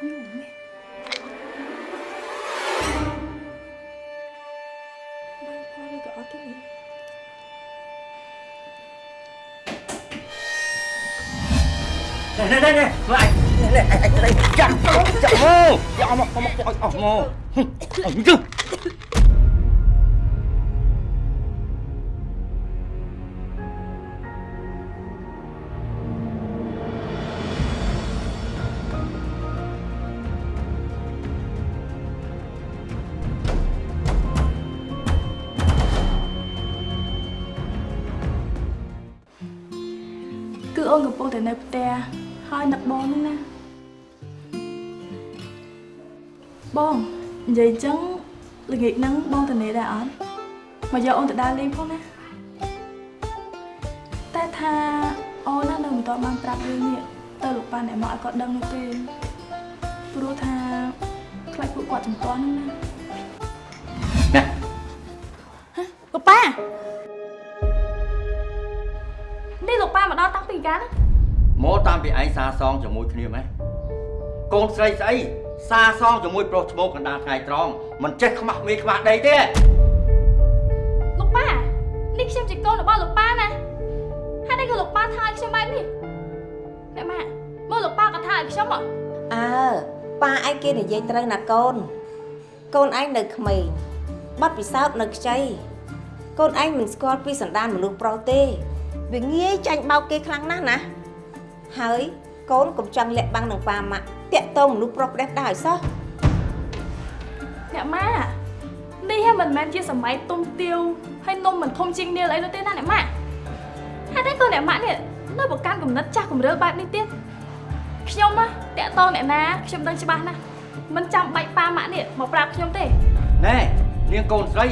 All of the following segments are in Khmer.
បានផលឬក៏អត់ទេនេះនេះនេះនេះមើលអញនេះនេះអញនេះចាក់ចាក់មកចាក់មកមកចាក់អស់មកអញទៅគឺ និយាយអញ្ចឹងល្ងាចហ្នឹងបងទៅនេះដែរអត់មកយកអូនទៅដើរលេងផងណាតែថាអូនណានៅមិនតបានប្រាប់រឿងនេះទៅលោកប៉ាអ្នកមកឲ្យគាត់ដឹងនោះទេព្រោះថាខ្លាចពួកគាត់ចំទាស់ហ្នឹងណាណាលោកប៉ានេះលោកប៉ាមកដល់តាំងពីកាលណាមកតាមពីឯងសាសងជាមួយគ្នាម៉េះ កូនស្រីស្អីសាសងជាមួយប្រុសឈ្មោះកណ្ដាលថ្ងៃត្រង់មិនចេះខ្មាស់មេខ្មាស់ដីទេលោកប៉ានេះខ្ញុំជាកូនរបស់លោកប៉ាណាហើយនេះក៏លោកប៉ាថាឲ្យខ្ញុំបែបនេះអ្នកម៉ាក់មើលលោកប៉ាក៏ថាឲ្យខ្ញុំហ៎អើប៉ាឯងគេនិយាយត្រូវណាកូនកូនឯងនៅក្មេងបាត់ពិសោធន៍នៅខ្ចីកូនឯងមិនស្គាល់ពីសន្តានមនុស្សប្រុសទេវាងាយចាញ់បោកគេខ្លាំងណាស់ណាហើយកូនកុំចង់លាក់បាំងនឹងប៉ាម៉ាក់ តាក់តងមនុស្សប្រុសផ្ដេសផ្ដាល់ឲ្យសោះអ្នកម៉ាក់នេះហ่ะមិនមែនជាសម័យទុំទាវហើយនំមិនធំជាងនាលអីនោះទេណាអ្នកម៉ាក់ហើយតែក៏អ្នកម៉ាក់នេះនៅប្រកាន់គំនិតចាស់គំរើបែបនេះទៀតខ្ញុំណាតាក់តងអ្នកណាខ្ញុំដឹងច្បាស់ណាស់មិនចាំបាច់ប៉ាម៉ាក់នេះមកប្រាប់ខ្ញុំទេណែនាងកូនស្រី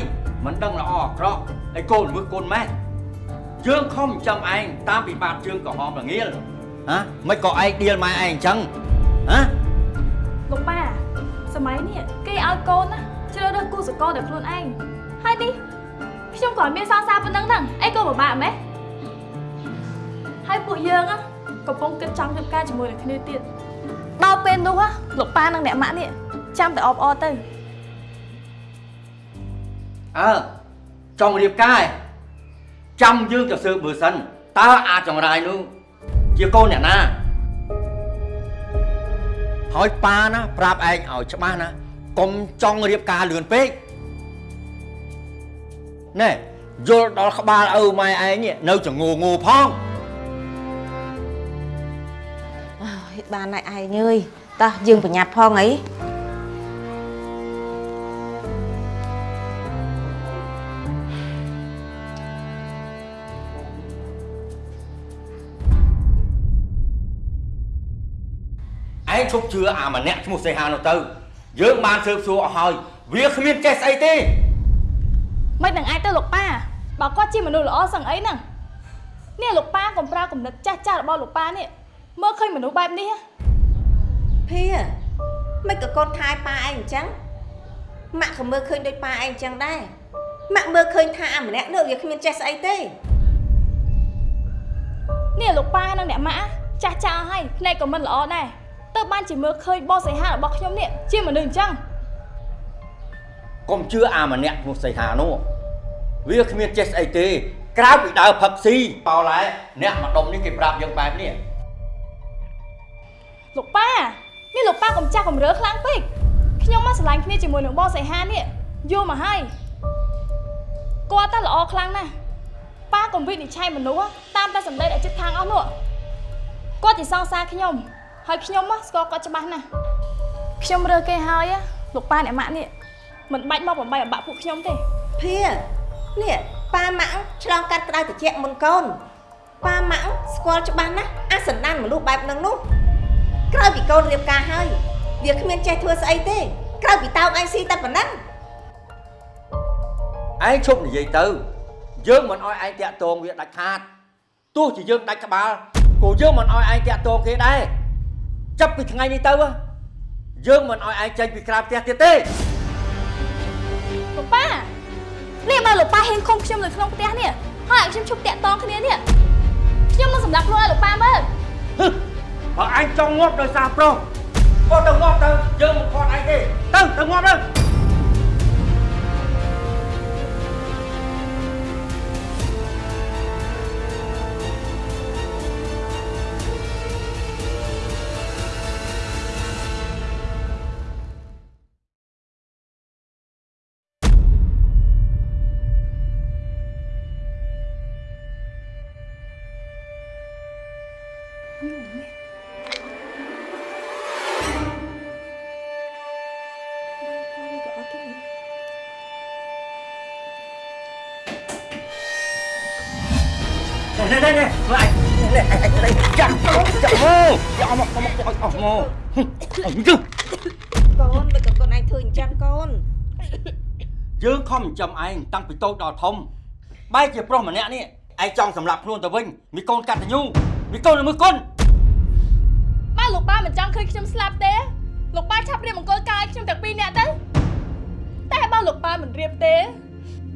មិនដឹងល្អអាក្រក់ហើយកូនមើលកូនម៉ែយើងខំចាំឯងតាមពីបាតជើងក្រហមល្ងាលហ៎មិនក៏ឯងដៀលម៉ែឯងអញ្ចឹងហ៎ លោកប៉ាសម័យនេះគេឲ្យកូនណាជ្រើសរើសគូសកលដោយខ្លួនឯងហើយនេះខ្ញុំក៏មានសង្សារប៉ុណ្ណឹងហ្នឹងអីក៏ពិបាកម៉េះហើយពួកយើងណាកំពុងគិតចង់ធ្វើការជាមួយនឹងគ្នាទៀតដល់ពេលនោះណាលោកប៉ានិងអ្នកម៉ាក់នេះចាំតែអបអរទៅអើចង់រៀបការឯងចាំយើងទៅស៊ើបមើលសិនតើអាចចង្រាយនោះជាកូនអ្នកណា ហើយប៉ាណាប្រាប់ឯងឲ្យច្បាស់ណាកុំចង់រៀបការលឿនពេកណែយល់ដល់ក្បាលឪម៉ែឯងនេះនៅចងងងផងអើយបានហើយឯងអើយតោះយើងប្រញាប់ផងអី ឈប់ជឿអាម្នាក់ឈ្មោះសេហានោះទៅ យើងបានស៊ើបសួរអស់ហើយវាគ្មានចេះស្អីទេមិននឹងអាចទៅលោកប៉ាបើគាត់ជាមនុស្សល្អសឹងអីហ្នឹងនេះលោកប៉ាកុំប្រើគំនិតចាស់ចាស់របស់លោកប៉ានេះមើលឃើញមនុស្សបែបនេះណាភាមិនក៏កូនថែប៉ាឯងអញ្ចឹងម៉ាក់ក៏មើលឃើញដូចប៉ាឯងអញ្ចឹងដែរម៉ាក់មើលឃើញថាអាម្នាក់នោះវាគ្មានចេះស្អីទេនេះលោកប៉ានិងអ្នកម៉ាក់ចាស់ចាស់ហើយភ្នែកក៏មិនល្អដែរ ទៅបានជាមើលឃើញបោះសៃហារបស់ខ្ញុំនេះជាមនុស្សអញ្ចឹងកុំជឿអាម្នាក់ឈ្មោះសេហានោះវាគ្មានចេះស្អីទេក្រៅពីដើរផឹកស៊ីប៉ោឡែអ្នកម្ដុំនេះគេប្រាប់យើងបែបនេះលោកប៉ានេះលោកប៉ាកុំចាស់កុំរើខ្លាំងពេកខ្ញុំមកស្រឡាញ់គ្នាជាមួយនឹងបោះសៃហានេះយល់មកហើយគាត់តែល្អខ្លាំងណាស់ប៉ាកុំវិនិច្ឆ័យមនុស្សតាមតែសម្ដីដែលចិត្តខាងអស់នោះគាត់ជាសង្សារខ្ញុំ ហើយខ្ញុំមកស្គាល់គាត់ច្បាស់ណាស់ខ្ញុំរើគេហើយណាលោកប៉ាអ្នកម៉ាក់នេះមិនបាច់មកបំបីអំបាក់ពួកខ្ញុំទេភានេះប៉ាម៉ាក់ឆ្លងកាត់ក្តៅត្រជាក់មុនកូនប៉ាម៉ាក់ស្គាល់ច្បាស់ណាស់អាសន្តានមនុស្សបែបហ្នឹងនោះក្រៅពីកូនរៀបការហើយវាគ្មានចេះធ្វើស្អីទេក្រៅពីតោកឯងស៊ីតែប៉ុណ្ណឹងឯងឈប់និយាយទៅ យើងមិនអោយឯងតាក់ទងវាដាច់ខាតទោះជាយើងដាច់ក្បាលក៏យើងមិនអោយឯងតាក់ទងគេដែរ ចាប់ពីថ្ងៃនេះទៅយើងមិនអោយឯងចេញពីក្រៅផ្ទះទៀតទេលោកប៉ានេះបើលោកប៉ាហ៊ានឃុំខ្ញុំនៅក្នុងផ្ទះនេះហើយឲ្យខ្ញុំឈប់តាក់តងគ្នានេះខ្ញុំនឹងសម្លាប់ខ្លួនឲ្យលោកប៉ាមើលហឹមបើអញចង់ងាប់ដោយសារប្រុសក៏ទៅងាប់ទៅយើងមិនខាត់ឯងទេទៅទៅងាប់ទៅ នេះនេះនេះមើលឯងនេះឯងឯងនេះចាក់ចាក់មកចាក់មកមកអស់មកអញ្ចឹងកូនមិនក៏កូនឯងធ្វើអញ្ចឹងកូនយើងខំចិញ្ចឹមឯងតាំងពីតូចដល់ធំបែរជាប្រុសម្នាក់នេះឯងចង់សម្លាប់ខ្លួនទៅវិញមីកូនកតញ្ញូមីកូនល្មើសគុណបើលោកប៉ាមិនចង់ឃើញខ្ញុំស្លាប់ទេលោកប៉ាឆាប់រៀបមង្គលការឲ្យខ្ញុំទាំងពីរនាក់ទៅតែបើលោកប៉ាមិនរៀបទេ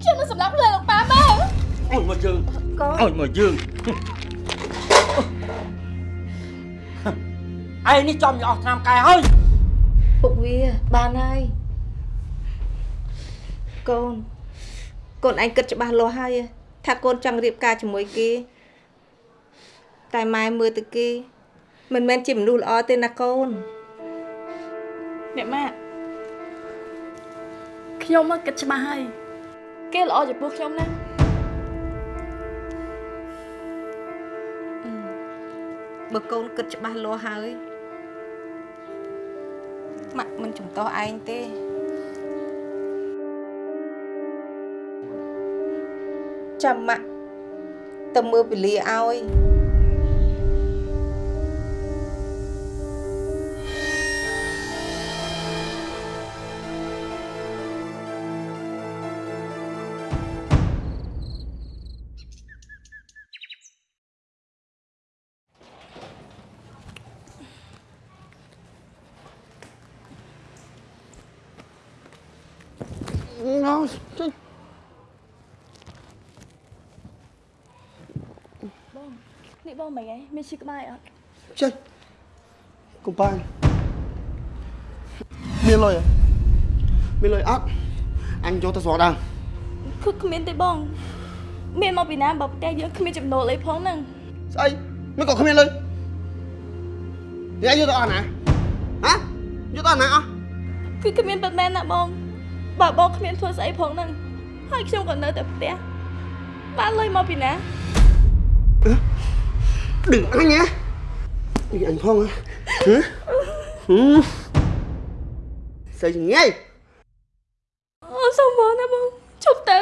ខ្ញុំនឹងសម្លាប់ខ្លួនលោកប៉ាមក អុយមកយើងកូនអុយមកយើងឯងនេះចំយកអស់ឆ្នាំកែហើយពុកវាបានហើយកូនកូនឯងគិតច្បាស់លាស់ហើយថាកូនចង់រៀបការជាមួយគេ តែម៉ែមើលទៅគេមិនមែនជាមនុស្សល្អទេណាកូនអ្នកម៉ាក់ខ្ញុំមកគិតច្បាស់ហើយគេល្អចំពោះខ្ញុំណាស់ បើកូនគិតច្បាស់លាស់ហើយម៉ាក់មិនចំទាស់ឯងទេចាំម៉ាក់ទៅមើលពលាឲ្យ No, ចេញបងនេះបងមិនហីមានឈឺក្បាលអត់ចេញកុំប៉ាន់មានលុយអត់មានលុយអត់អញយកទៅស្រកដើមគឺគ្មានទេបង មានមកពីណាបើផ្ទះយើងគ្មានចំណូលអីផងហ្នឹងស្អីមិនក៏គ្មានលុយនេះអញយកទៅអស់ណាហ៎យកទៅអស់ណាអស់គឺគ្មានពិតមែនណាបង បើបងគ្មានធ្វើស្អីផងហ្នឹងហើយខ្ញុំក៏នៅតែផ្ទះបានលុយមកពីណា đừng anh nhé đừng anh phong hả hả ừ. sao chừng ngay អូសុំបងណាបងជប់ទៅ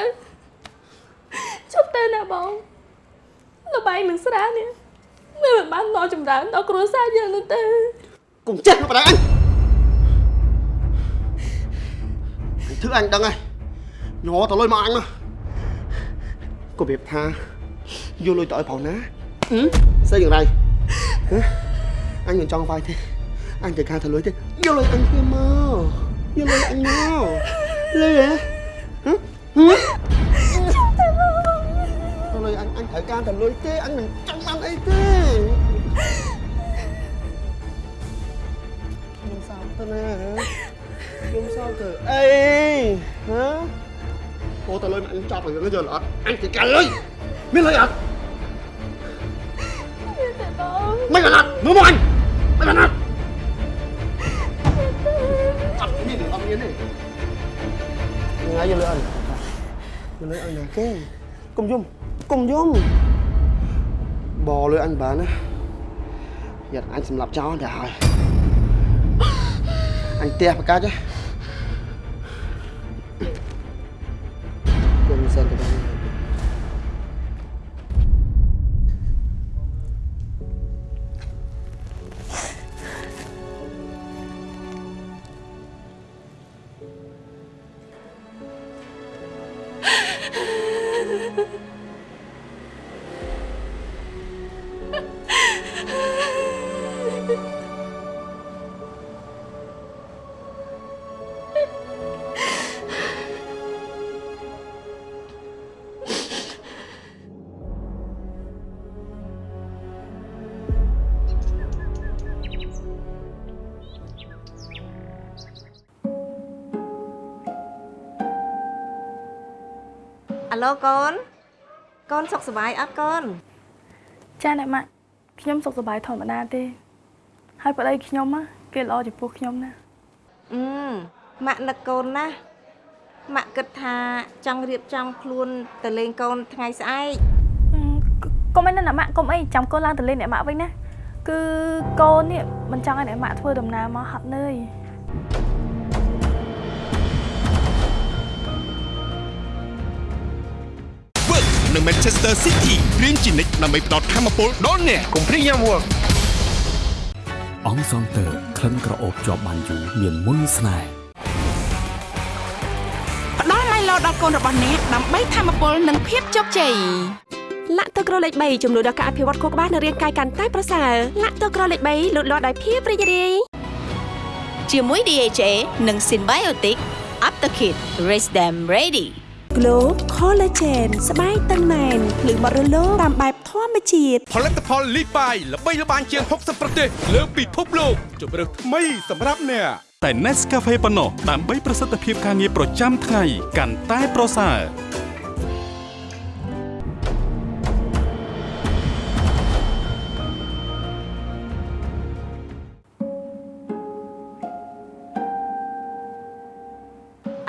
ជប់ទៅណាបងលបាយនឹងស្រានេះមិនបានមកចម្រើនដល់គ្រួសារយើងនោះទេ cùng chết nó vào đây anh anh thứ anh đừng ơi nhỏ tao lôi mà anh mà có việc tha vô lôi tội phòng ná ừ? sao dừng đây hả? anh còn cho vai thế anh chỉ ca thằng lưới thế vô lôi anh kia mơ vô lôi anh mơ lê hả hả hả vô lôi anh anh phải ca thằng lưới thế anh mình trong anh ấy thế không sao thế nè hả Hôm sau thử Ê Hả? Ủa tao lên anh cho thằng nó giờ lọt Anh chỉ cà lưới Miếng lưới ạ Mấy lần lọt Mưa mua anh Mấy lần lọt Thật cái gì? Được ông Yến này Ngay vô lưới anh Mình lưới anh nè cái. Cùng dung Cùng dung. Bò lưới anh bán á, Giờ anh xin lập cho đã rồi. anh te cả chứ ឡូកូនកូនសុខសប្បាយអត់កូនចាអ្នកម៉ាក់ខ្ញុំសុខសប្បាយធម្មតាទេហើយប្តីខ្ញុំណាគេល្អចំពោះខ្ញុំណាអឺម៉ាក់នឹកកូនណាស់ម៉ាក់គិតថាចង់រៀបចំខ្លួនទៅលេងកូនថ្ងៃស្អែកអឺកុំអីណាអ្នកម៉ាក់កុំអីចាំកូនឡើងទៅលេងអ្នកម៉ាក់វិញណាគឺកូននេះមិនចង់ឲ្យអ្នកម៉ាក់ធ្វើដំណើរមកហត់នឿយ វើកនៅ Manchester City រៀនជានិច្ចដើម្បីផ្ដល់ធម៌ពលដល់អ្នកកុំព្រីញ៉ាំវឹកអង្សងទ័រក្លិនក្រអូបជាប់បានយូរមានមុនស្នេហ៍ផ្ដល់ឡៃឡោដល់កូនរបស់អ្នកដើម្បីធម្មពលនិងភាពជោគជ័យលាក់ទឹកក្រលេខ3ជំនួយដល់ការអភិវឌ្ឍខួរក្បាលនិងរាងកាយកាន់តែប្រសើរលាក់ទឹកក្រលេខ3លូតលាស់ដោយភាពរីករាយជាមួយ DHA និង Symbiotic Aptakit Raise them ready Glow Collagen ស្បែកតឹងណែនភ្លឺបរិលោតាមបែបធម្មជាតិផលិតផលលីបាយល្បីល្បាញជាង60ប្រទេសលើពិភពលោកជម្រើសថ្មីសម្រាប់អ្នកតែ Nescafe ប៉ុណ្ណោះដើម្បីប្រសិទ្ធភាពការងារប្រចាំថ្ងៃកាន់តែប្រសើរ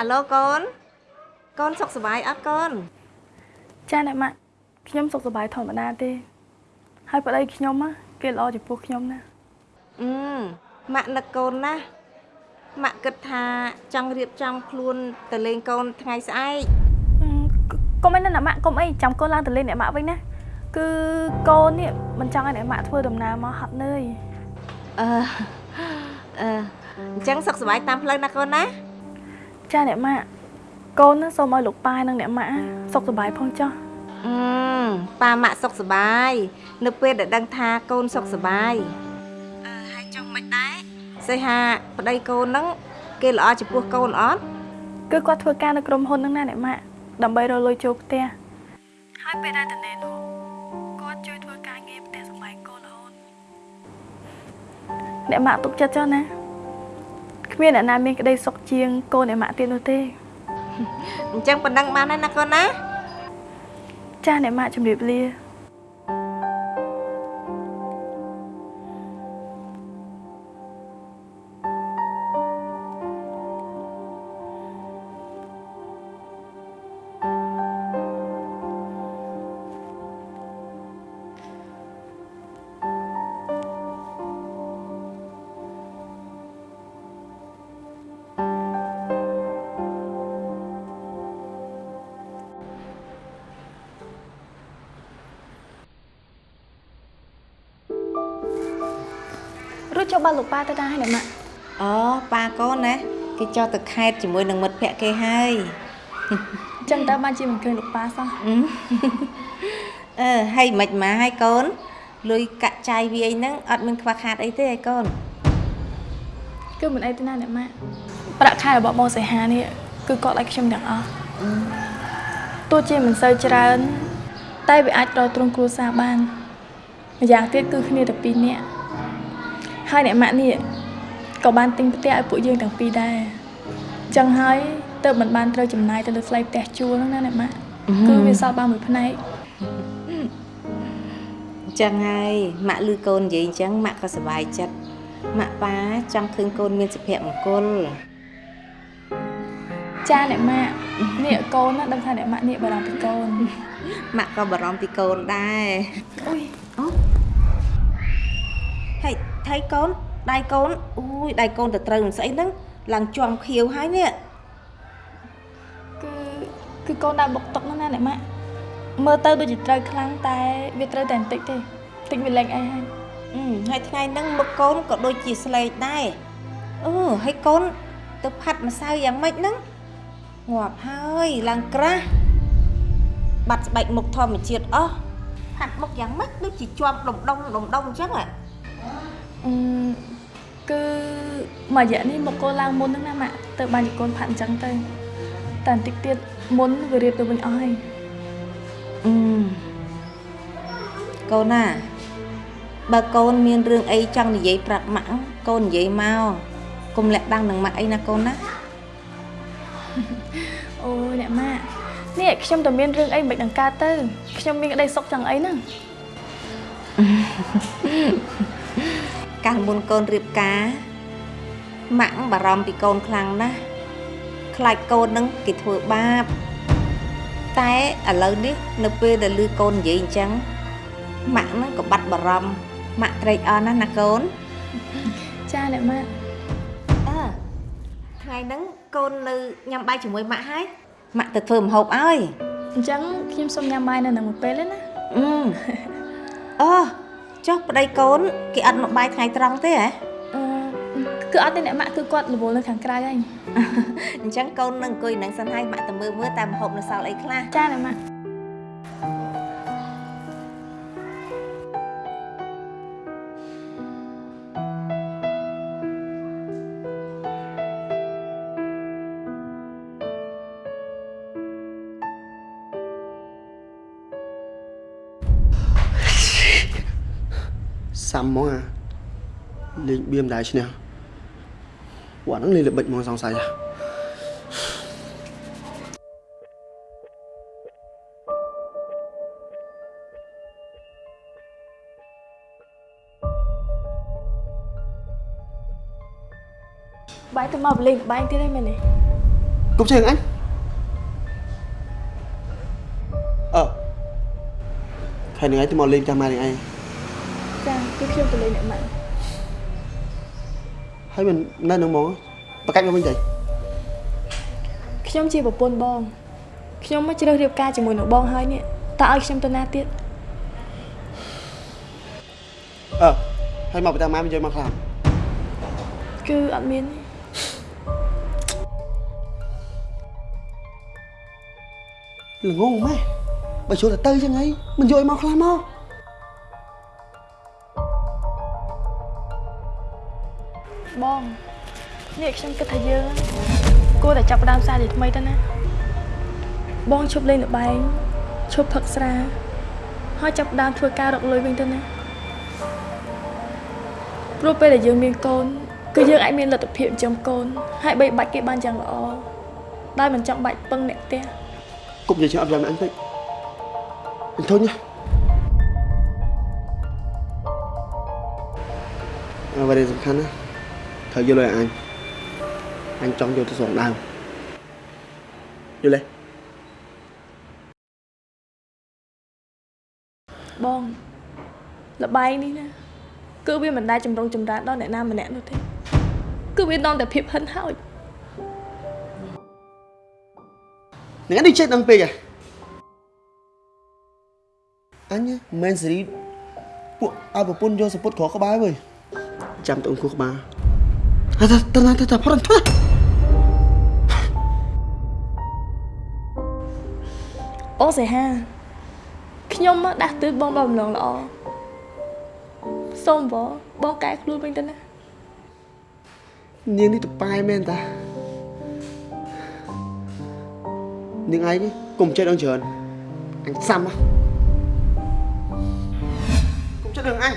អាឡូកូន កូនសុខសប្បាយអត់កូនចាអ្នកម៉ាក់ខ្ញុំសុខសប្បាយធម្មតាទេ ហើយប្តីខ្ញុំណាគេល្អចំពោះខ្ញុំណាអឺម៉ាក់នឹកកូនណាស់ម៉ាក់គិតថាចង់រៀបចំខ្លួនទៅលេងកូនថ្ងៃស្អែកអឺកុំអីណាអ្នកម៉ាក់កុំអីចាំកូនឡើងទៅលេងអ្នកម៉ាក់វិញណាគឺកូននេះមិនចង់ឲ្យអ្នកម៉ាក់ធ្វើដំណើរមកហត់នឿយអឺអឺអញ្ចឹងសុខសប្បាយតាមផ្លូវណាកូនណាចាអ្នកម៉ាក់ កូនណាសូមឲ្យលោកប៉ានិងអ្នកម៉ាក់សុខសប្បាយផងចុះអឺប៉ាម៉ាក់សុខសប្បាយនៅពេលដែលដឹងថាកូនសុខសប្បាយអឺហើយចង់មិនដែរសេហាប្តីកូនហ្នឹងគេល្អចំពោះកូនអត់គឺគាត់ធ្វើការនៅក្រុមហ៊ុនហ្នឹងណាអ្នកម៉ាក់ដើម្បីរកលុយចូលផ្ទះហើយពេលដែលតនេនោះគាត់ជួយធ្វើការងារផ្ទះសម្បែងកូនរហូតអ្នកម៉ាក់ទុកចិត្តចុះណាគ្មានអ្នកណាមានក្តីសុខជាងកូនអ្នកម៉ាក់ទៀតនោះទេ អញ្ចឹងប៉ុណ្ណឹងបានហើយណាកូនណាចាអ្នកម៉ាក់ជំរាបលា រួចចូលបាត់លោកប៉ាទៅដែរហើយអ្នកម៉ាក់អូប៉ាកូនណាគេចោះទៅខេតជាមួយនឹងមិត្តភក្តិគេហើយអញ្ចឹងតើបានជាមិនឃើញលោកប៉ាសោះអឺហើយមិនមកហើយកូនលុយកាក់ចាយវាយហ្នឹងអត់មានខ្វះខាតអីទេឲ្យកូនគឺមិនអីទេណាអ្នកម៉ាក់ប្រាក់ខែរបស់បងសីហានេះគឺគាត់ឲ្យខ្ញុំទាំងអស់ទោះជាមិនសូវច្រើន តែវាអាចត្រទ្រង់គ្រួសារបានម្យ៉ាងទៀតគឺគ្នាតែពីរនាក់ ហើយអ្នកម៉ាក់នេះក៏បានទិញផ្ទះឲ្យពួកយើងទាំងពីរដែរអញ្ចឹងហើយទៅមិនបានត្រូវចំណាយទៅលើថ្លៃផ្ទះជួលហ្នឹងណាអ្នកម៉ាក់គឺវាសល់បានមួយផ្នែកអញ្ចឹងហើយម៉ាក់ឮកូននិយាយអញ្ចឹងម៉ាក់ក៏សប្បាយចិត្តម៉ាក់ប៉ាចង់ឃើញកូនមានសុភមង្គលចាអ្នកម៉ាក់នេះកូនណាដឹងថាអ្នកម៉ាក់នេះបារម្ភពីកូនម៉ាក់ក៏បារម្ភពីកូនដែរអុយហើយ ថៃកូនដៃកូនអូយដៃកូនទៅត្រូវនឹងស្អីហ្នឹងឡើងជាប់ខៀវហើយនេះគឺគឺកូនដើរបុកតុកហ្នឹងណាអ្នកម៉ាក់មើលទៅដូចជាត្រូវខ្លាំងតែវាត្រូវតែបន្តិចទេបន្តិចវាលែងអីហើយអឺហើយថ្ងៃហ្នឹងមុខកូនក៏ដូចជាស្លេកដែរអូហើយកូនទៅផាត់ម្សៅយ៉ាងម៉េចហ្នឹងងាប់ហើយឡើងក្រាស់បាត់ស្បែកមុខធម្មជាតិអស់ផាត់មុខយ៉ាងម៉េចដូចជាជាប់ដុំដុំដុំដុំអញ្ចឹងហ៎អឺ គឺមួយរយៈនេះមកកូនឡើងមុនហ្នឹងណាម៉ាក់ទៅបានជាកូនផាត់អញ្ចឹងទៅតែបន្តិចទៀតមុនវារៀបទៅវិញអស់ហើយអឺកូនណាបើកូនមានរឿងអីចង់និយាយប្រាប់ម៉ាក់កូននិយាយមកកុំលាក់បាំងនឹងម៉ាក់អីណាកូនណាអូយអ្នកម៉ាក់នេះខ្ញុំតែមានរឿងអីមិនដឹងកើតទៅខ្ញុំមានក្តីសុខ chẳng អីហ្នឹង កាលមុនកូនរៀបការម៉ាក់បារម្ភពីកូនខ្លាំងណាស់ខ្លាចកូននឹងគេធ្វើបាប តែឥឡូវនេះនៅពេលដែលឮកូននិយាយអញ្ចឹងម៉ាក់ហ្នឹងក៏បាត់បារម្ភម៉ាក់ត្រេកអរណាស់ណាកូនចាអ្នកម៉ាក់អើថ្ងៃហ្នឹងកូននៅញ៉ាំបាយជាមួយម៉ាក់ហើយម៉ាក់ទៅធ្វើម្ហូបឲ្យអញ្ចឹងខ្ញុំសុំញ៉ាំបាយនៅនឹងមួយពេលទេណាអឺអូ ចុះប្តីកូនគេអត់មកបាយថ្ងៃត្រង់ទេហ៎អឺគឺអត់ទេអ្នកម៉ាក់គឺគាត់រវល់នៅខាងក្រៅហើយអញ្ចឹងកូននឹងអង្គុយនឹងសិនហើយម៉ាក់ទៅមើលមើលតែម្ហូបនៅសល់អីខ្លះចាអ្នកម៉ាក់ សាំហ្មងអាលេងបៀមដែរឈ្នះពួកហ្នឹងលេងល្បិចហ្មងសង្ស័យហ៎បាយទៅមកបលេងបាយទៀតហើយមែនទេគប់ជើងអញអឺខែនឹងឯងទៅមកលេងតាមម៉ែនឹងឯង ចាគឺខ្ញុំទៅលេងអ្នកម៉ាក់ហើយមិននៅនឹងហ្មងប្រកាច់មកវិញទៅខ្ញុំជាប្រពន្ធបងខ្ញុំមកជ្រើសរៀបការជាមួយនឹងបងហើយនេះតើឲ្យខ្ញុំទៅណាទៀតអឺហើយមកតាមម៉ែមិនយកមកខ្លាំងគឺអត់មានល្ងងម៉ែបើចូលទៅទៅចឹងហីមិនយកឲ្យមកខ្លាំងមក នេះខ្ញុំគិតថាយើងគួរតែចាប់ផ្ដើមសារជាថ្មីទៅណាបងឈប់លេងល្បែងឈប់ផឹកស្រាហើយចាប់ផ្ដើមធ្វើការរកលុយវិញទៅណាព្រោះពេលដែលយើងមានកូនគឺយើងអាចមានលទ្ធភាពចិញ្ចឹមកូនហើយបីបាច់គេបានយ៉ាងល្អដោយមិនចង់បាច់ពឹងអ្នកផ្ទះគប់និយាយជិះអត់យ៉ាងអញពេកអញធុញណាអ្វីដែលសំខាន់ណាត្រូវយកលុយឲ្យអញ អញចង់យកទៅសងដើមយល់ទេបងលបែងនេះណាគឺវាមិនដែលចម្រុងចម្រើនដល់អ្នកណាម្នាក់នោះទេគឺវានាំតែភាពហិនហោចនឹងនេះចេះដឹងពេកហ៎អញមិនមែនសេរីពួកឲ្យប្រពន្ធយកសពុតក្រក្បាលវើយចាំទៅអង្គុយក្បាលអត់តើតើតើប្រន់ធ្អូសេហាខ្ញុំមកដាស់តឿនបងបំឡងល្អសូមបងបងកែខ្លួនវិញទៅណានាងនេះតប៉ែមែនតានាងឯងនេះកុំចិត្តអងច្រើនអញសាំណាកុំចិត្តរឿងអញ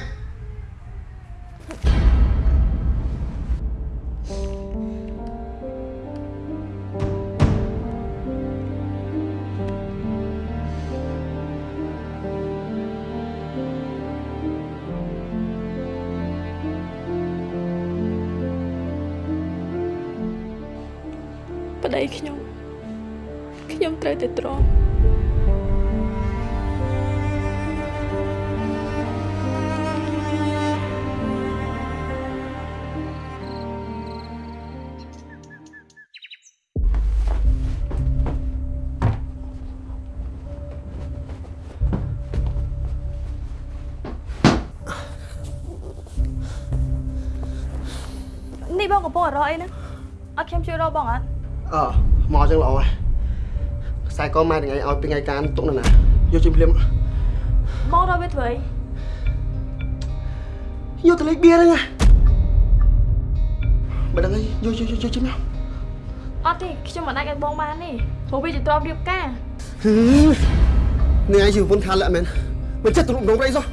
រកអីហ្នឹងអត់ខ្ញុំជួយរកបងអត់អើមកចឹងល្អហើយខ្សែកម៉ែថ្ងៃឲ្យពីថ្ងៃការទុកនៅណាយកជិះភ្លាមបងរកវាធ្វើអីយកទៅលេខបៀហ្នឹងណាបើដឹងហើយយកយកយកជិះមកអត់ទេខ្ញុំមិនអាចឲ្យបងបានទេព្រោះវាជាទ្រព្យរៀបការនេះឯងជាប្រពន្ធខាលាក់មែនមិនចិត្តទ្រុំដងរៃសោះ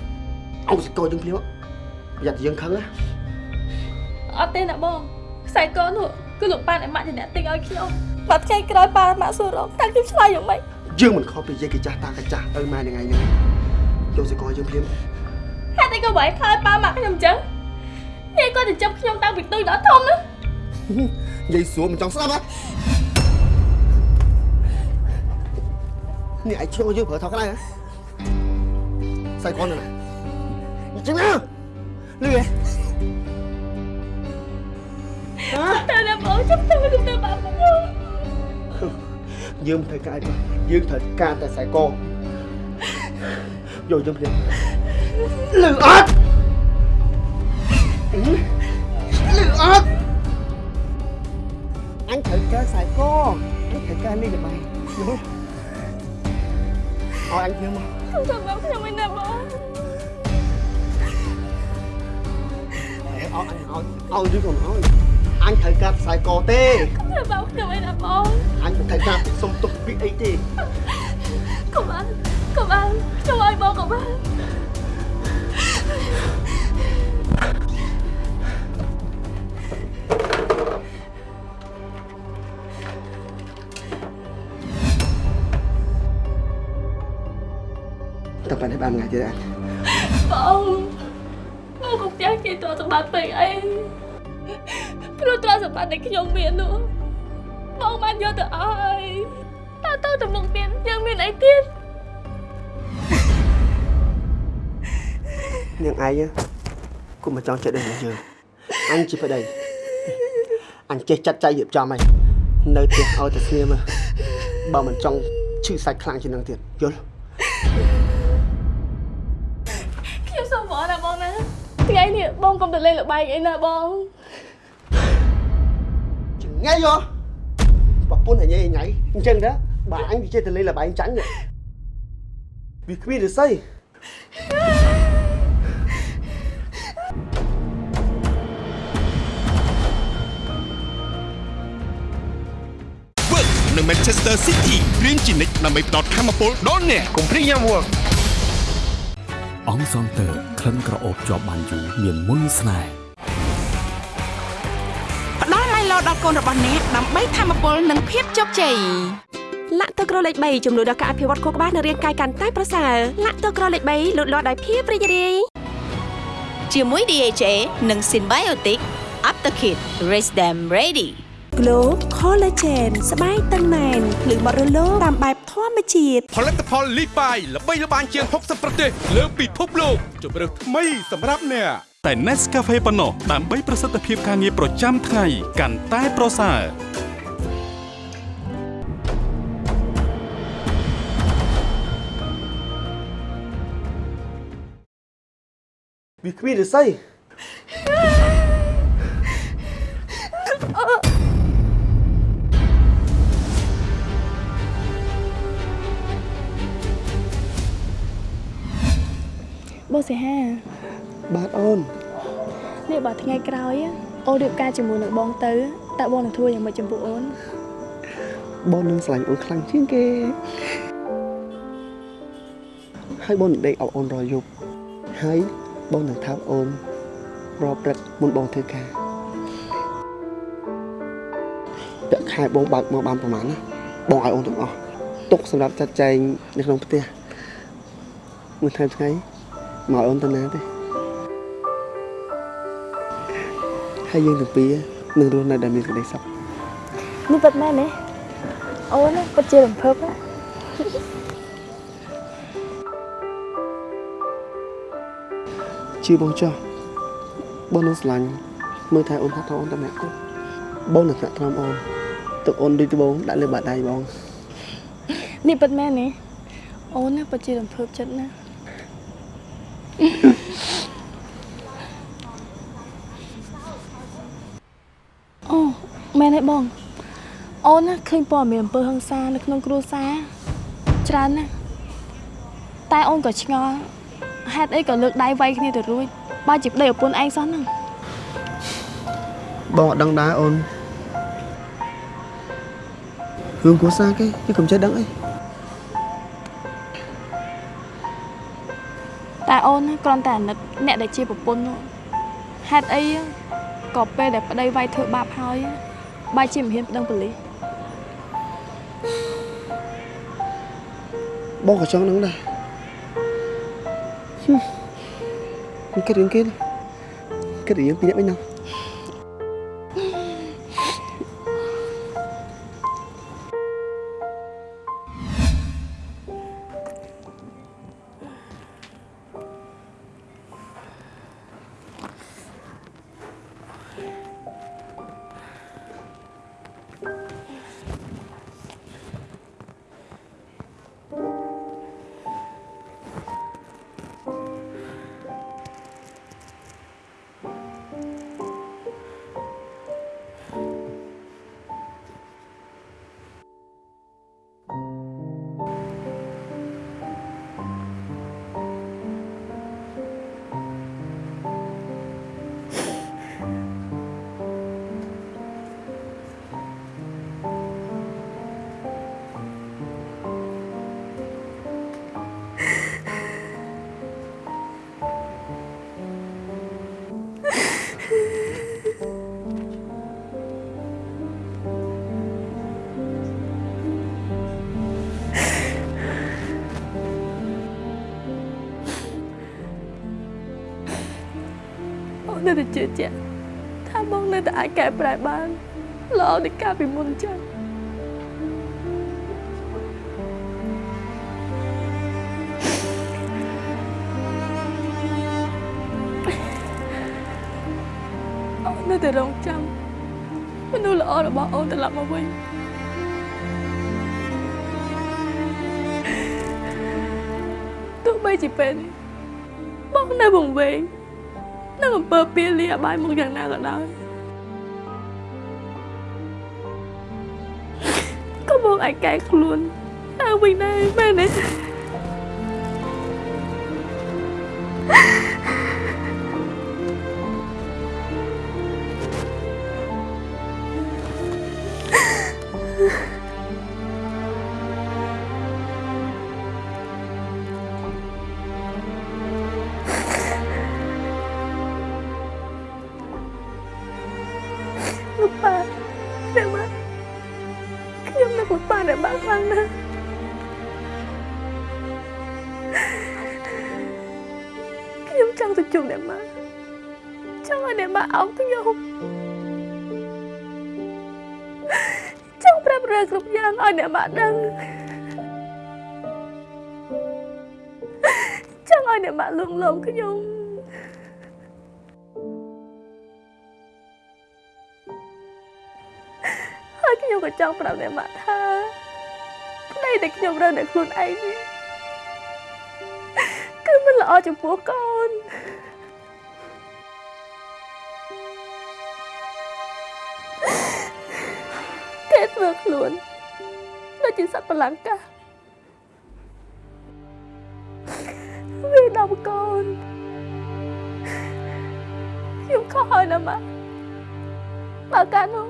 អង្គសកោយើងភ្លាមប្រយ័ត្នយើងខឹងណាអត់ទេណាបង ខ្សែកនោះគឺលោកប៉ាអ្នកម៉ាក់ជាអ្នកទិញឲ្យខ្ញុំបាត់ថ្ងៃក្រោយប៉ាម៉ាក់សួររកតើខ្ញុំឆ្លើយយ៉ាងម៉េចយើងមិនខុសពីយាយកាចាស់តាកាចាស់ឪម៉ែនឹងឯងនេះយកសេកយើងភ្លាមហេតុអីក៏បែរខ្លាចប៉ាម៉ាក់ខ្ញុំអញ្ចឹងនេះគាត់ទៅចាប់ខ្ញុំតាំងពីទូចដល់ធំណាយាយសួរមិនចង់ស្ដាប់ហ៎នេះឯងឈ្លោះយើងប្រើថោកខ្លះហ៎សៃកូនណាអញ្ចឹងណាលឿ ហ៎តែណាបងចាប់ទៅទៅទៅបាក់ខ្ញុំយើងមិនត្រូវការទេយើងត្រូវការតែខ្សែកយកយើងភ្លាមលឺអត់លឺអត់អញត្រូវការខ្សែក អញត្រូវការនេះល្បាយយល់ឲ្យអញភ្លាមមកទៅបាក់ខ្ញុំមិនណាបងឲ្យអញឲ្យឲ្យឬក៏មិនឲ្យអញត្រូវការខ្សែកទេទៅបាក់ខ្ញុំមិនណាបងអញមិនត្រូវការសុំទុកពីអីទេកុំបាក់កុំបាក់ខ្ញុំឲ្យបងកុំបាក់តែប៉ែនេះបានថ្ងៃទៀតអញបងបងកុំចាស់គេតសម្បត្តិពេកអី ព្រោះទ្រព្យសម្បត្តិដែលខ្ញុំមាននោះបងបានយកទៅអស់ហើយតើទៅទៅមុខទៀតយើងមានអីទៀតនាងឯងគុំមកចង់ចិត្តដូចយើងអញជាប្តីអញចេះចាត់ចែងរៀបចំហើយនៅផ្ទះឲ្យតែស្ងៀមបើមិនចង់ឈឺសាច់ខ្លាំងជាងនឹងទៀតយល់ខ្ញុំសុំបងណាបងណាថ្ងៃនេះបងកុំទៅលេងល្បែងអីណាបង ចងាយយោប្រពន្ធអញឯងថ្ងៃអញ្ចឹងដែរបើអញវាចេះតែលេងលបែងចាញ់វាគ្មានឫស្សី Work នៅ Manchester City រៀនជានិច្ចដើម្បីផ្ដល់ធម៌ពលដល់អ្នកកុំព្រីយ៉ាំ Work អង្សងតើក្លិនក្រអូបជាប់បានយូរមានមុនស្នេហ៍ កូនរបស់អ្នកដើម្បីធម៌ពលនិងភាពជោគជ័យលាក់ទឹកក្រលេខ3ចំនួនដល់ការអភិវឌ្ឍខួរក្បាលនិងរាងកាយកាន់តែប្រសើរលាក់ទឹកក្រលេខ3លូតលាស់ដោយភាពរីករាយជាមួយ DHA និង Symbiotic Aptakit Raise them ready Glow Collagen ស្បែកតឹងណែនភ្លឺបត់រលោងតាមបែបធម្មជាតិផលិតផលលីបាយល្បីល្បាញជាង60ប្រទេសលើពិភពលោកជម្រើសថ្មីសម្រាប់អ្នក តែ Nescafe ប៉ុណ្ណោះដើម្បីប្រសិទ្ធភាពការងារប្រចាំថ្ងៃកាន់តែប្រសើរវាគ្មានឫស្សីបងសិហា បាទអូននេះបើថ្ងៃក្រោយអូនរៀបការជាមួយនឹងបងទៅតើបងនឹងធ្វើយ៉ាងម៉េចចំពោះអូនបងនឹងស្រឡាញ់អូនខ្លាំងជាងគេហើយបងនឹងដេកអោបអូនរាល់យប់ហើយបងនឹងថើបអូនរាល់ព្រឹកមុនបងធ្វើការពាក់ខែបងបើកមកបានប្រហែលណាបងឲ្យអូនទាំងអស់ទុកសម្រាប់ចាត់ចែងនៅក្នុងផ្ទះមួយថ្ងៃថ្ងៃមកឲ្យអូនទៅណាទេ ហើយយើងទាំងពីរនឹងរស់នៅដែលមានសេចក្តីសុខនេះពិតមែនទេអូនណាពិតជារំភើបណាជឿបងចោះបងនឹងស្រឡាញ់មើលថែអូនថាថោអូនតែម្នាក់គត់បងនឹងថ្នាក់ថ្នមអូនទឹកអូនដូចត្បូងដាក់លើបាតដៃបងនេះពិតមែនទេអូនណាពិតជារំភើបចិត្តណាស់អូ មែនទេបង អូនណាឃើញព័ត៌មានអំពើហិង្សានៅក្នុងគ្រួសារច្រើនណាស់តែអូនក៏ឆ្ងល់ហេតុអីក៏លើកដៃវាយគ្នាទៅរួចបើជាប្តីប្រពន្ធឯងសោះហ្នឹងបងអត់ដឹងដែរអូនរឿងគ្រួសារគេគេកុំចេះដឹងអីតែអូនណាគ្រាន់តែអាណិតអ្នកដែលជាប្រពន្ធនោះហេតុអីក៏ពេលដែលប្តីវាយធ្វើបាបហើយ បែរជាមិនហ៊ានប្តឹងប៉ូលីសបងក៏ចង់ហ្នឹងដែរហឹមមិនគិតរឿងគេទេគិតរឿងពីរនាក់វិញហ្ជឿជាក់ថាបងនៅតែអាចកែប្រែបានល្អដូចកាលពីមុនចឹងអូននៅតែរងចាំមនុស្សល្អរបស់អូនត្រឡប់មកវិញទោះបីជាពេលនេះបងនៅវង្វេង នៅអំពើពៀលីអបាយមកយ៉ាងណាក៏ដោយក៏មកឲ្យកែខ្លួនទៅវិញដែរមែនទេ ឲ្យអ្នកម៉ាដឹងចង់ឲ្យអ្នកម៉ាលួងលោមខ្ញុំហើយខ្ញុំក៏ចង់ប្រាប់អ្នកម៉ាក់ថាប្តីដែលខ្ញុំរើនៅខ្លួនឯងនេះគឺមិនល្អចំពោះកូនគេធ្វើខ្លួនដូច ជាសត្វបល្លង្កាវាដំកូនខ្ញុំខុសហើយណាម៉ាក់បើកាលនោះ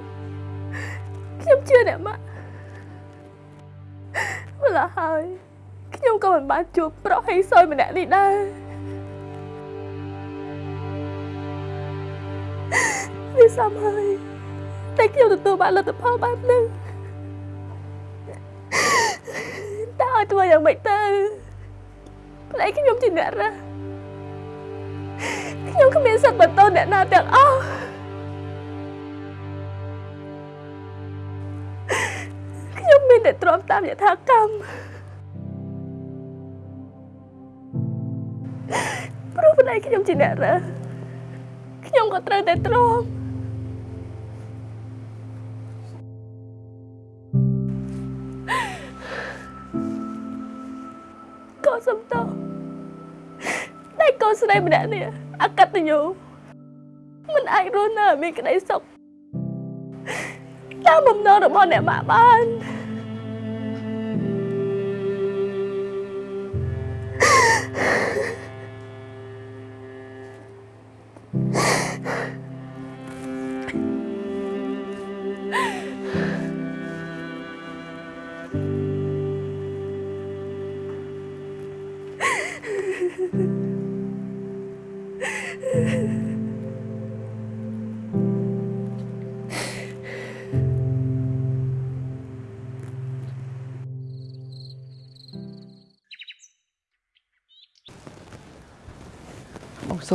ខ្ញុំជឿអ្នកម៉ាក់ម្ល៉េះហើយខ្ញុំក៏មិនបានជួបប្រុសហេសយម្នាក់នេះដែរវាសមហើយតែខ្ញុំទទួលបានលទ្ធផលបែបនេះ ឲ្យធ្វើយ៉ាងម៉េចទៅប្លែកខ្ញុំជាអ្នករះខ្ញុំគ្មានសិទ្ធិបន្តអ្នកណាទាំងអស់ខ្ញុំមានតែទ្រាំតាមយថាកម្មព្រោះប្តីខ្ញុំជាអ្នករើសខ្ញុំក៏ត្រូវតែទ្រាំ កូនសំតោតែកូនស្រីម្នាក់នេះអកតញ្ញូមិនអាចរស់នៅឲ្យមានក្តីសុខតាមបំណងរបស់អ្នកម៉ាក់បាន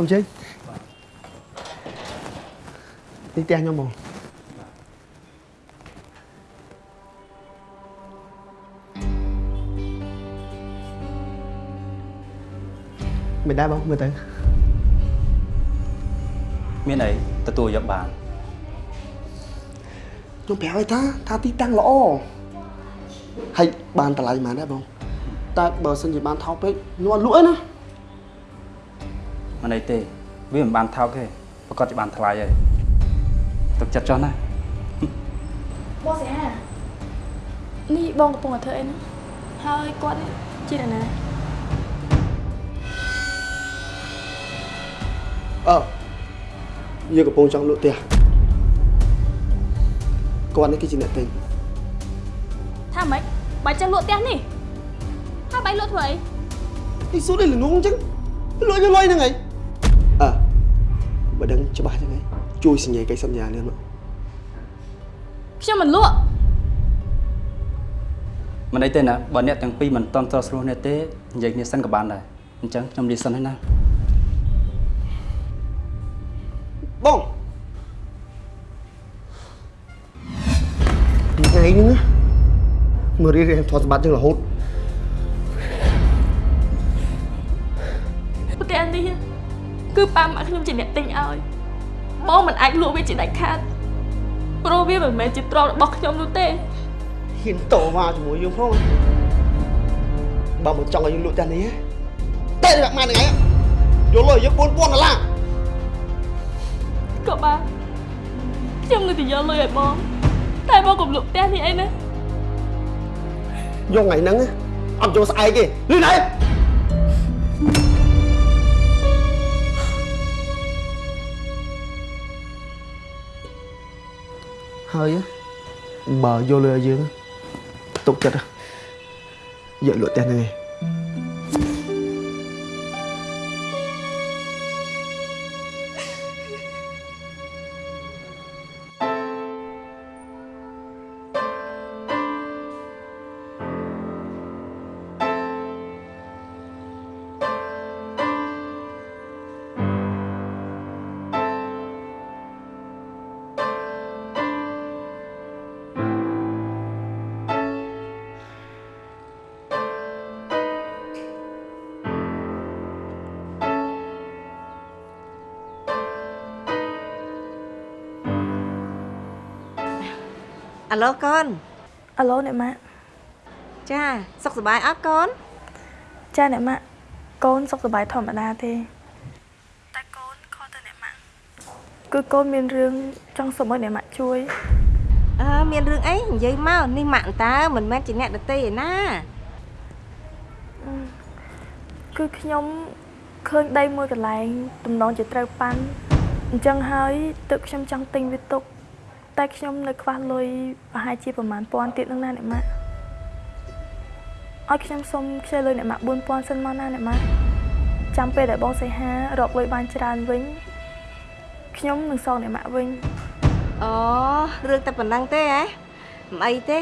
សូមជើញនេះផ្ទះខ្ញុំបងមិនដែរបងមើលទៅមានអីទទួលយកបានខ្ញុំប្រាប់ឲ្យថាថាទីតាំងល្អហើយបានតម្លៃប៉ុន្មានដែរបងតែបើសិនជាបានថោកពេកខ្ញុំអត់លក់ទេណា មិនអីទេវាមិនបានថោកទេប្រកាសជាបានថ្លៃហើយទឹកចិត្តចុះណាបងសៃហានេះបងកំពុងតែធ្វើអីហ្នឹងហើយគាត់នេះជាអ្នកណាអឺយើងកំពុងចង់លក់ផ្ទះគាត់នេះគឺជាអ្នកទិញថាម៉េចបាច់ចឹងលក់ផ្ទះនេះហើយបាយលក់ធ្វើអីនេះសួរនេះល្ងងអញ្ចឹងលក់យកលុយហ្នឹងហីអើ បើដឹងច្បាស់អញ្ចឹងហីជួយសញ្ញាកិច្ចសន្យាលឿនមកខ្ញុំមិនលក់មិនអីទេណាបើអ្នកទាំងពីរមិនតន់ស្រស់ស្រួលនេះទេនិយាយគ្នាសិនក៏បានដែរអញ្ចឹងខ្ញុំលាសិនហើយណាបងថ្ងៃនេះណាមើលរៀនរៀនថតសម្បត្តិចឹងរហូត គឺប៉ាម៉ាក់ខ្ញុំជាអ្នកទិញឲ្យបងមិនអាចលក់វាជាដាច់ខាតព្រោះវាមិនមែនជាទ្រព្យរបស់ខ្ញុំនោះទេហ៊ានតវ៉ាជាមួយយើងផងបើមិនចង់ឲ្យយើងលក់ផ្ទះនេះទេតែម៉ាក់ហ្នឹងឯងយកលុយយក4000ដុល្លារក៏បានខ្ញុំនឹងទៅយកលុយឲ្យបងតែបងកុំលក់ផ្ទះនេះអីណាយកថ្ងៃហ្នឹងអត់យកស្អែកទេលឿនហើយ ហើយបើយកលុយឲ្យយើងទុកចិត្តយកលក់ផ្ទះហ្នឹងឯង អាឡូកូនអាឡូអ្នកម៉ាក់ចាសុខសប្បាយអត់កូនចាអ្នកម៉ាក់កូនសុខសប្បាយធម្មតាទេតែកូនខកទៅអ្នកម៉ាក់គឺកូនមានរឿងចង់សុំឲ្យអ្នកម៉ាក់ជួយអើមានរឿងអីនិយាយមកនេះម៉ាក់អន្តើមិនមែនជាអ្នកដតីឯណាគឺខ្ញុំឃើញដីមួយកន្លែងទំនងជាត្រូវប៉ាន់អញ្ចឹងហើយទឹកខ្ញុំចង់ទិញវាទុក តែខ្ញុំនៅខ្វះលុយប្រហែលជាប្រហែលពាន់ទៀតនឹងណាអ្នកម៉ាក់ឲ្យខ្ញុំសុំខ្ចីលុយអ្នកម៉ាក់4000សិនមកណាអ្នកម៉ាក់ចាំពេលដែលបងសៃហារកលុយបានច្រើនវិញខ្ញុំនឹងសងអ្នកម៉ាក់វិញអូរឿងតែប៉ុណ្ណឹងទេហ៎មិនអីទេ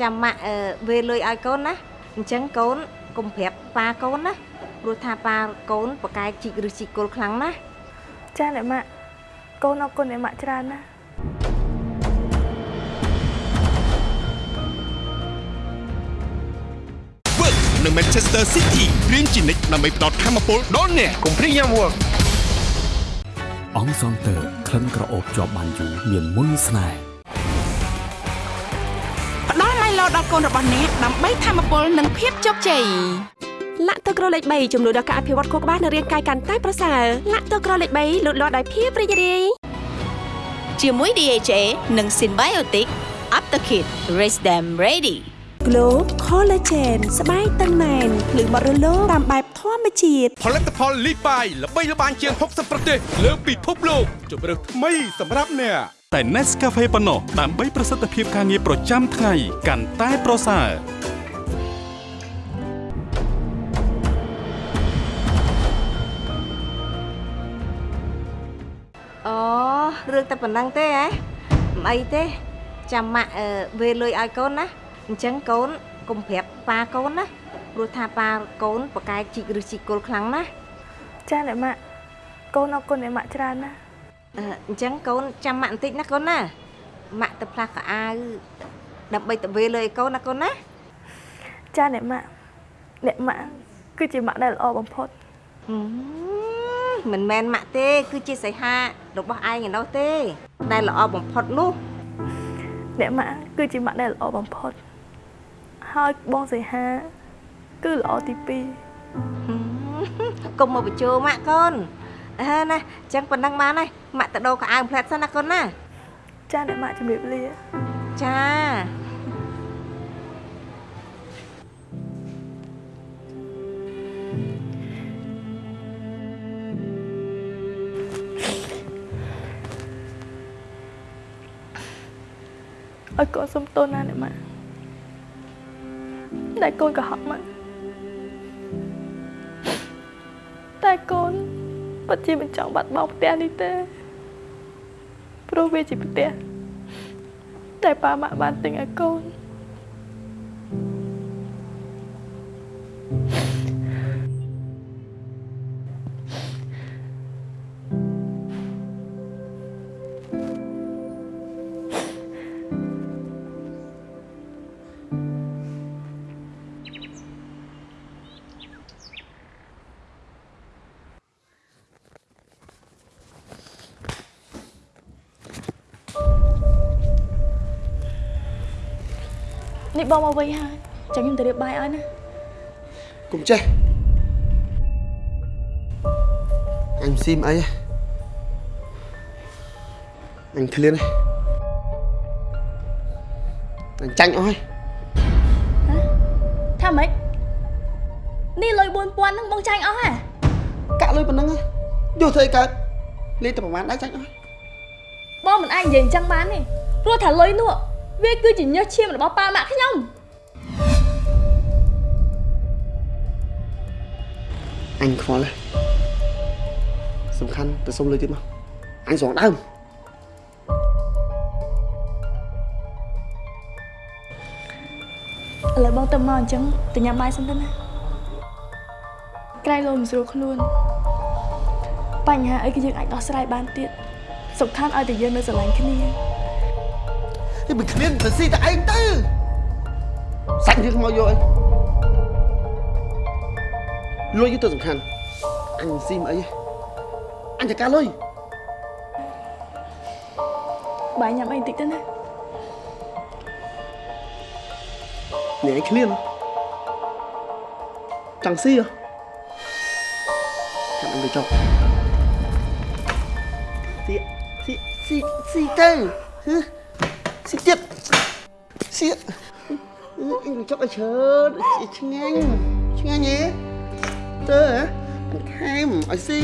ចាំម៉ាក់អឺវេលុយឲ្យកូនណាអញ្ចឹងកូនកុំប្រាប់ប៉ាកូនណាព្រោះថាប៉ាកូនប្រកែកជីកឬជីកគល់ខ្លាំងណាស់ចាអ្នកម៉ាក់កូនអរគុណអ្នកម៉ាក់ច្រើនណា ស់ Work នៅ Manchester City រៀនជានិច្ចដើម្បីផ្ដល់ធម៌ពលដល់អ្នកកុំព្រីយ៉ាំ Work អង្សងតើក្លិនក្រអូបជាប់បានយូរមានមុនស្នេហ៍ផ្ដល់ឡៃឡោដល់កូនរបស់អ្នកដើម្បីធម្មពលនិងភាពជោគជ័យលាក់ទឹកក្រលេខ3ជំនួយដល់ការអភិវឌ្ឍខួរក្បាលនិងរាងកាយកាន់តែប្រសើរលាក់ទឹកក្រលេខ3លូតលាស់ដោយភាពរីករាយជាមួយ DHA និង Symbiotic Aptakit Raise them ready Glow Collagen ស្បែកតឹងណែនភ្លឺបរិលោតាមបែបធម្មជាតិផលិតផលលីបាយល្បីល្បាញជាង60ប្រទេសលើពិភពលោកជម្រើសថ្មីសម្រាប់អ្នកតែ Nescafe ប៉ុណ្ណោះដើម្បីប្រសិទ្ធភាពការងារប្រចាំថ្ងៃកាន់តែប្រសើរអូរឿងតែប៉ុណ្ណឹងទេហ៎មិនអីទេចាំម៉ាក់អឺវេលុយឲ្យកូនណា អញ្ចឹងកូនកុំប្រាប់ប៉ាកូនណាព្រោះថាប៉ាកូនប្រកែកជីកឬជីកគល់ខ្លាំងណាស់ចាអ្នកម៉ាក់កកូនអរគុណអ្នកម៉ាក់ច្រើនណាស់អឺអញ្ចឹងកូនចាំម៉ាក់បន្តិចណាកូនណាម៉ាក់ទៅផ្លាស់កៅអៅដើម្បីទៅវេលលើឲ្យកូនណាកូនណាចាអ្នកម៉ាក់អ្នកម៉ាក់គឺជាម៉ាក់ដែលល្អបំផុតហឹមមិនមែនម៉ាក់ទេ គឺជាសីហារបស់ឯងឯនោះទេ ដែលល្អបំផុតនោះអ្នកម៉ាក់គឺជាម៉ាក់ដែលល្អបំផុត ហើយបងសីហា គឺល្អទី2ហឹមកុំមកបញ្ជោម៉ាក់កូនអើណាអញ្ចឹងប៉ុណ្ណឹងបានហើយម៉ាក់ទៅដូរកៅអៅផ្លែតសិនណាកូនណាចាអ្នកម៉ាក់ជំរាបលាចាឲ្យកូនសុំទោសណាអ្នកម៉ាក់ ដែលកូនកុហកម៉ាក់តែកូនពិតជាមិនចង់បាត់បង់ផ្ទះនេះទេព្រោះវាជាផ្ទះតែប៉ាម៉ាក់បានទិញឲ្យកូន បងមកវិញហើយចាំខ្ញុំទៅរៀបបាយឲ្យណាកុំចេះអញស៊ីមអីអញឃ្លានហើយអញចាញ់អស់ហើយថាម៉េចនេះលុយ4000ហ្នឹងបងចាញ់អស់ហ៎កាក់លុយប៉ុណ្ណឹងហ៎យកធ្វើអីកើតលេខតែប្រហែលដែរចាញ់អស់ហើយបងមិនអាចនិយាយអញ្ចឹងបានទេព្រោះថាលុយនោះ វាគឺជាញើសឈាមរបស់ប៉ាម៉ាក់ខ្ញុំអញខ្វល់ហើយសំខាន់ទៅសុំលុយទៀតមកអញស្រង់ដើមឥឡូវបងទៅមកអញ្ចឹងទៅញ៉ាំបាយសិនទៅណាក្រែងលោមិនស្រួលខ្លួនបញ្ហាអីគឺយើងអាចដោះស្រាយបានទៀតសំខាន់ឲ្យតែយើងនៅស្រឡាញ់គ្នា នេះមិនឃ្លានទៅស៊ីតែឯងទៅសាច់រឿងមកយកអីលុយទៅសំខាន់អញស៊ីមអីអញចការលុយបាយញ៉ាំអីបន្តិចទៅណានេះឯងឃ្លានចង់ស៊ីហ៎ចាំអញទៅចុកស៊ីស៊ីស៊ីស៊ីទៅហឺ ស៊ីទៀតស៊ីអញចុកឲ្យច្រើនឆ្ងាញ់ឆ្ងាញ់ហ៎ទៅហ៎មិនខែមឲ្យស៊ី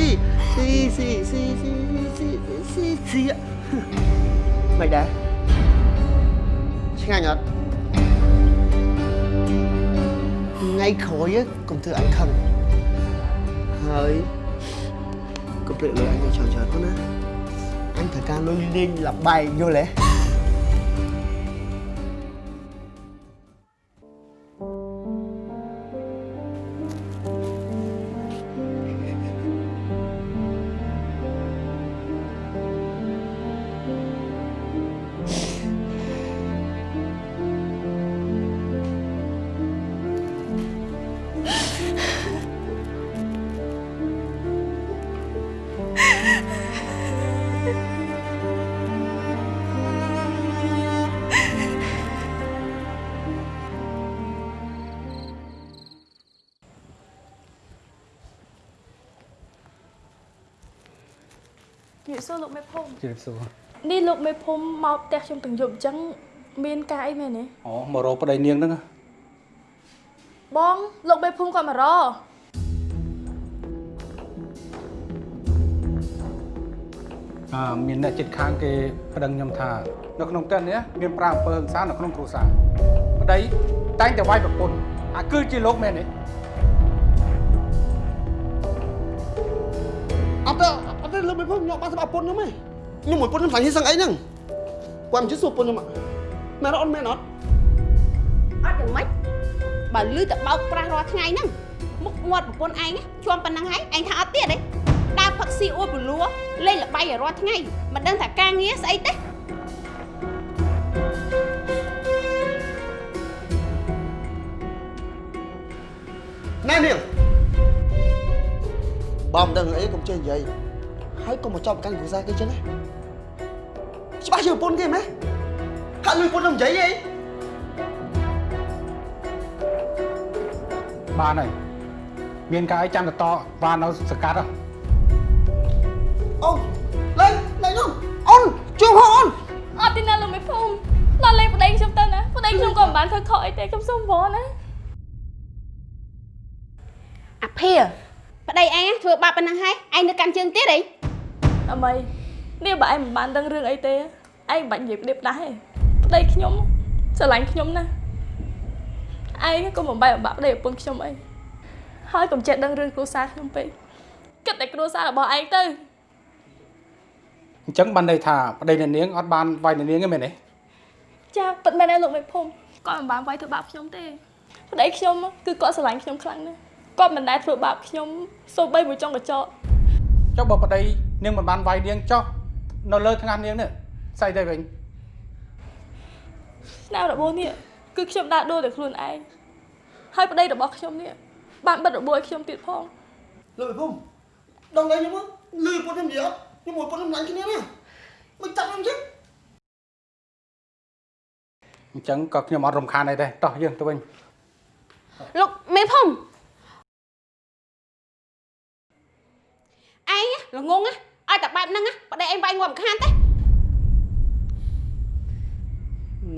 ស៊ីស៊ីស៊ីស៊ីស៊ីស៊ីស៊ីមិនដែរឆ្ងាញ់អត់ថ្ងៃក្រោយកុំធ្វើអញខឹងហើយកុំភ្លេចលុយអញទៅច្រើនច្រើនទៅណាអញត្រូវការលុយលេងលបែងយល់ទេ ជម្រាបសួរនេះលោកមេភូមិមកផ្ទះខ្ញុំទាំងយប់អញ្ចឹងមានការអីមែនទេអូមករកប្តីនាងហ្នឹងណាបងលោកមេភូមិគាត់មករកអឺមានអ្នកចិត្តខាងគេប្តឹងខ្ញុំថានៅក្នុងផ្ទះនេះមានប្រាអំពើហិង្សានៅក្នុងគ្រួសារប្តីតែងតែវាយប្រពន្ធអាគឺជាលោកមែនទេអត់ទេអត់ទេលើមិនផងខ្ញុំបានសម្រាប់ពុនខ្ញុំឯង ខ្ញុំមួយពុនខ្ញុំខ្លាញ់ហ៊ីសឹងអីហ្នឹងគាត់មិនជិះសួរពុនខ្ញុំមែនអត់មែនអត់អត់យ៉ាងម៉េចបើលឺតែបោកប្រាស់រាល់ថ្ងៃហ្នឹងមុខមាត់ប្រពន្ធឯងជាប់ប៉ុណ្ណឹងហើយឯងថាអត់ទៀតទេដើរផឹកស៊ីអួតពលួលេងល្បែងឲ្យរាល់ថ្ងៃមិនដឹងថាការងារស្អីទេណែនាងបើមិនដឹងអីកុំចេះនិយាយហើយកុំមកចាប់ប្រកាន់គ្រួសារគេចឹងណាច្បាស់ ជាប្រពន្ធគេមែនហាក់លុយប្រពន្ធនឹងនិយាយអីបានហើយមានការអីចាំទៅតបាននៅសកាត់ហ៎អូនលេងលេងនោះអូនជួបហ៎អូនអត់ទេណាលោកមេភូមិឡលេងប្តីខ្ញុំទៅណាប្តីខ្ញុំក៏មិនបានធ្វើខុសអីទេខ្ញុំសុំវល់ណាអាភាប្តីឯងធ្វើបាបប៉ុណ្ណឹងហើយឯងនៅកាន់ជើងទៀតអីអមីនេះបើឯងមិនបានដឹងរឿងអីទេ ឯងមិនបាច់និយាយប្រៀបផ្ដាស់ទេប្តីខ្ញុំស្រឡាញ់ខ្ញុំណាឯងក៏មិនបែបបាក់ប្តីប្រពន្ធខ្ញុំអីហើយកុំចេះដឹងរឿងគ្រួសារខ្ញុំពេកគិតតែគ្រួសាររបស់ឯងទៅអញ្ចឹងបានន័យថាប្តីអ្នកនាងអត់បានវាយអ្នកនាងទេមែនទេចាពិតមែនទេលោកមេភូមិគាត់មិនបានវាយធ្វើបាបខ្ញុំទេប្តីខ្ញុំគឺគាត់ស្រឡាញ់ខ្ញុំខ្លាំងណាស់គាត់មិនដែលធ្វើបាបខ្ញុំសូម្បីមួយចុងកញ្ចក់ចុះបើប្តីនាងមិនបានវាយនាងចុះនៅលើថ្ងាសនាងនេះ ស្អីទៅវិញឆ្នាំរបួសនេះគឺខ្ញុំដើរដូរតែខ្លួនឯងហើយប្តីរបស់ខ្ញុំនេះបានបិទរបួសឲ្យខ្ញុំទៀតផងលើភូមិដល់លេងខ្ញុំលឺប្រពន្ធខ្ញុំនិយាយអត់ខ្ញុំមួយប្រពន្ធខ្ញុំឡាញ់គ្នាណាមិនចាប់ខ្ញុំចឹងអញ្ចឹងក៏ខ្ញុំអត់រំខានអីដែរតោះយើងទៅវិញលោកមេភូមិឯងល្ងងណាឲ្យតែបែបហ្នឹងណាប្តីឯងវាយងាប់មិនខានទេ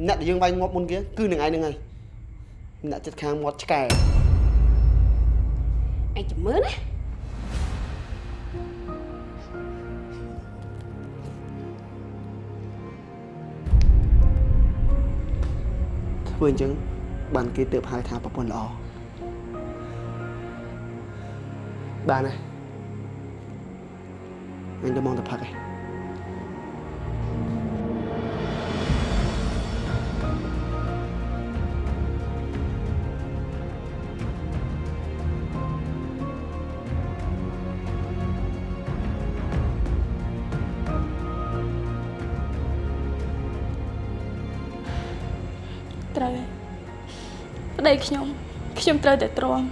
អ្នកដែលយើងវាយងាប់មុនគេគឺនឹងឯងហ្នឹងហើយអ្នកចិត្តខាងមាត់ឆ្កែឯងជំរឿនណាធ្វើអញ្ចឹងបានគេទៅហៅថាប្រពន្ធល្អបានណាអញទៅមកទៅផឹកឯង ប្តីខ្ញុំខ្ញុំត្រូវតែទ្រាំ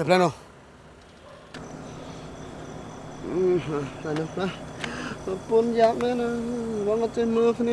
Đẹp lên không? Ừ, này được đó. Pun giáp nữa nè, vẫn ở trên mưa thế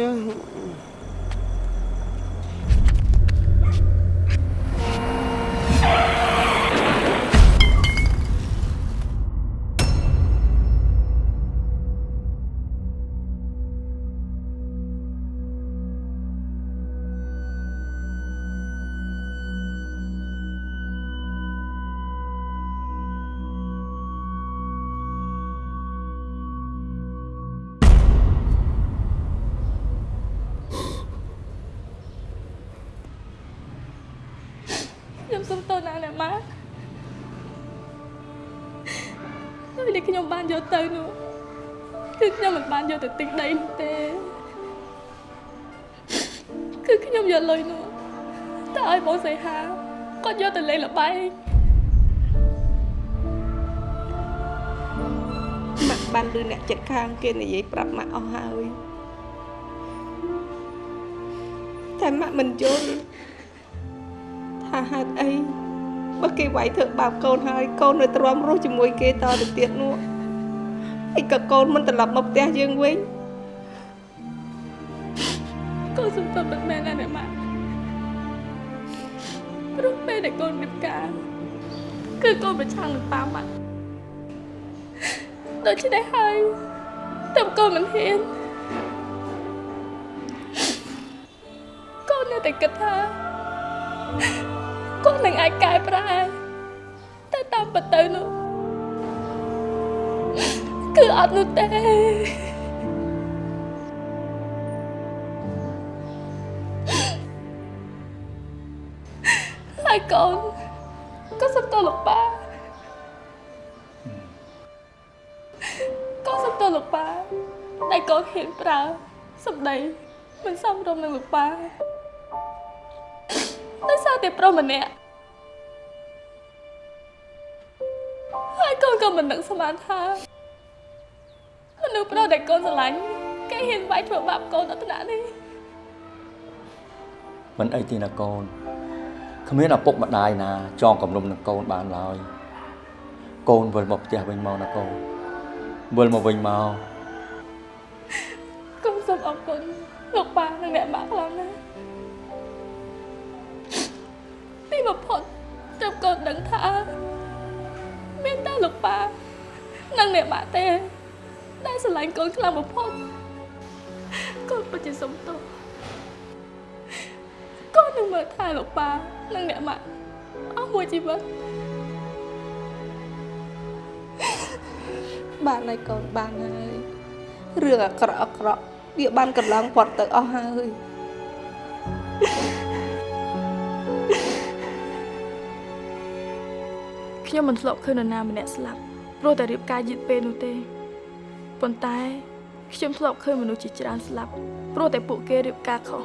ទៅទិញដីនោះទេគឺខ្ញុំយកលុយនោះទៅឲ្យបងសីហាគាត់យកទៅលេងល្បែងម៉ាក់បានឮអ្នកចិត្តខាងគេនិយាយប្រាប់ម៉ាក់អស់ហើយតែម៉ាក់មិនយល់ថាហេតុអីបើគេវាយធ្វើបាបកូនហើយកូននៅទ្រាំរស់ជាមួយគេតទៅទៀតនោះ ហើយក៏កូនមិនត្រឡប់មកផ្ទះយើងវិញកូនសុំទោសពិតមែនណាស់ណាម៉ាក់ព្រោះពេលដែលកូនរៀបការគឺកូនប្រឆាំងនឹងប៉ាម៉ាក់ដូច្នេះហើយតែកូនមិនហ៊ានកូននៅតែគិតថាគាត់នឹងអាចកែប្រែតែតាមពិតទៅនោះ គឺអត់នោះទេហើយកូនក៏សុំទោសលោកប៉ាក៏សុំទោសលោកប៉ាដែលកូនហ៊ានប្រើសម្ដីមិនសមរម្យនឹងលោកប៉ាដោយសារតែប្រុសម្នាក់ហើយកូនក៏មិននឹកស្មានថា មនុស្សប្រុសដែលកូនស្រឡាញ់គេហ៊ានវាយធ្វើបាបកូនដល់ថ្នាក់នេះមិនអីទេណាកូនគ្មានឪពុកម្ដាយណាចងគំនុំនឹងកូនបានឡើយកូនវិលមកផ្ទះវិញមកណាកូនវិលមកវិញមកកូនសូមអរគុណលោកប៉ានិងអ្នកម៉ាក់ខ្លាំងណាស់ទីបំផុតត្រូវកូនដឹងថាមានតែលោកប៉ានិងអ្នកម៉ាក់ទេ ដែលស្រឡាញ់កូនខ្លាំងបំផុតកូនពិតជាសុំទោសកូននឹងមើលថែលោកប៉ានិងអ្នកម៉ាក់អស់មួយជីវិតបានហើយកូនបានហើយរឿងអាក្រក់អាក្រក់វាបានកន្លងផុតទៅអស់ហើយខ្ញុំមិនធ្លាប់ឃើញនរណាម្នាក់ស្លាប់ព្រោះតែរៀបការយឺតពេលនោះទេ ប៉ុន្តែខ្ញុំធ្លាប់ឃើញមនុស្សជាច្រើនស្លាប់ព្រោះតែពួកគេរៀបការខុស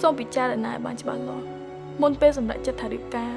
សូមពិចារណាឲ្យបានច្បាស់លាស់មុនពេលសម្រេចចិត្តថារៀបការ